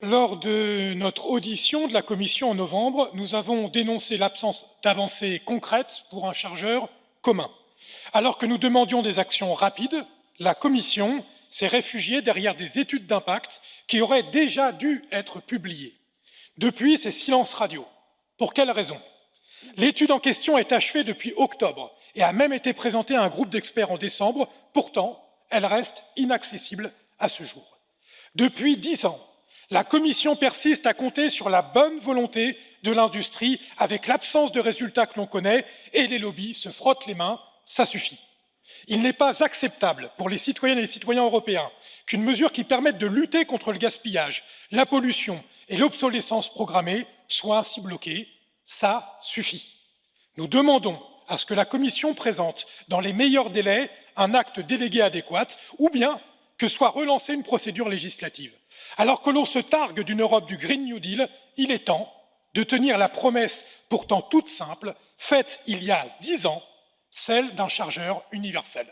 Lors de notre audition de la Commission en novembre, nous avons dénoncé l'absence d'avancées concrètes pour un chargeur commun. Alors que nous demandions des actions rapides, la Commission s'est réfugiée derrière des études d'impact qui auraient déjà dû être publiées. Depuis, c'est silence radio. Pour quelle raison? L'étude en question est achevée depuis octobre et a même été présentée à un groupe d'experts en décembre. Pourtant, elle reste inaccessible à ce jour. Depuis dix ans, la Commission persiste à compter sur la bonne volonté de l'industrie avec l'absence de résultats que l'on connaît et les lobbies se frottent les mains, ça suffit. Il n'est pas acceptable pour les citoyennes et les citoyens européens qu'une mesure qui permette de lutter contre le gaspillage, la pollution et l'obsolescence programmée soit ainsi bloquée. Ça suffit. Nous demandons à ce que la Commission présente dans les meilleurs délais un acte délégué adéquat ou bien que soit relancée une procédure législative. Alors que l'on se targue d'une Europe du Green New Deal, il est temps de tenir la promesse pourtant toute simple, faite il y a dix ans, celle d'un chargeur universel.